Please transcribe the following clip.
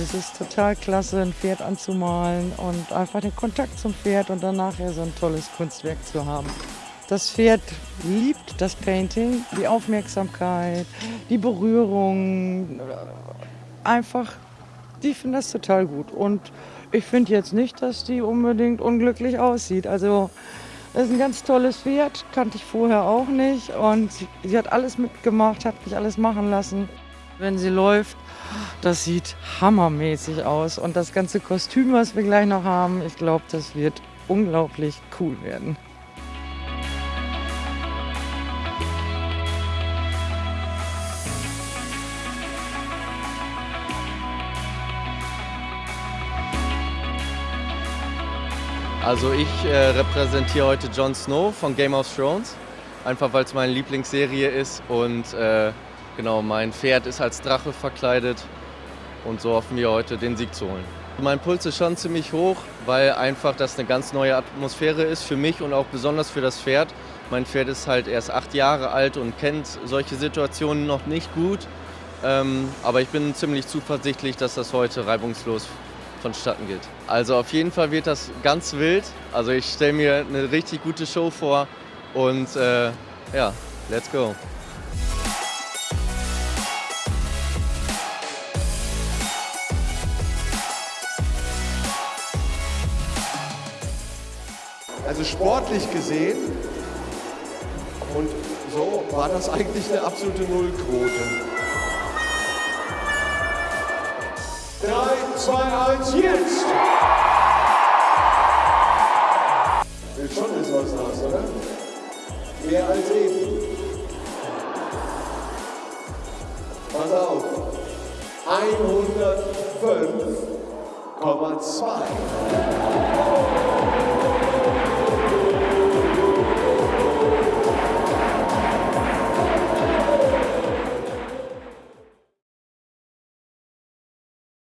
es ist total klasse, ein Pferd anzumalen und einfach den Kontakt zum Pferd und dann nachher so ein tolles Kunstwerk zu haben. Das Pferd liebt das Painting, die Aufmerksamkeit, die Berührung. Einfach, die finden das total gut. Und ich finde jetzt nicht, dass die unbedingt unglücklich aussieht. Also, das ist ein ganz tolles Pferd, kannte ich vorher auch nicht. Und sie, sie hat alles mitgemacht, hat mich alles machen lassen. Wenn sie läuft, das sieht hammermäßig aus. Und das ganze Kostüm, was wir gleich noch haben, ich glaube, das wird unglaublich cool werden. Also ich äh, repräsentiere heute Jon Snow von Game of Thrones, einfach weil es meine Lieblingsserie ist und äh, genau mein Pferd ist als Drache verkleidet und so hoffen wir heute den Sieg zu holen. Mein Puls ist schon ziemlich hoch, weil einfach das eine ganz neue Atmosphäre ist für mich und auch besonders für das Pferd. Mein Pferd ist halt erst acht Jahre alt und kennt solche Situationen noch nicht gut. Ähm, aber ich bin ziemlich zuversichtlich, dass das heute reibungslos vonstatten geht. Also auf jeden Fall wird das ganz wild. Also ich stelle mir eine richtig gute Show vor und äh, ja, let's go. Also sportlich gesehen und so war das eigentlich eine absolute Nullquote. 3, 2, 1, jetzt! Will schon ist was raus, oder? Mehr als eben. Pass auf. Kommand 2.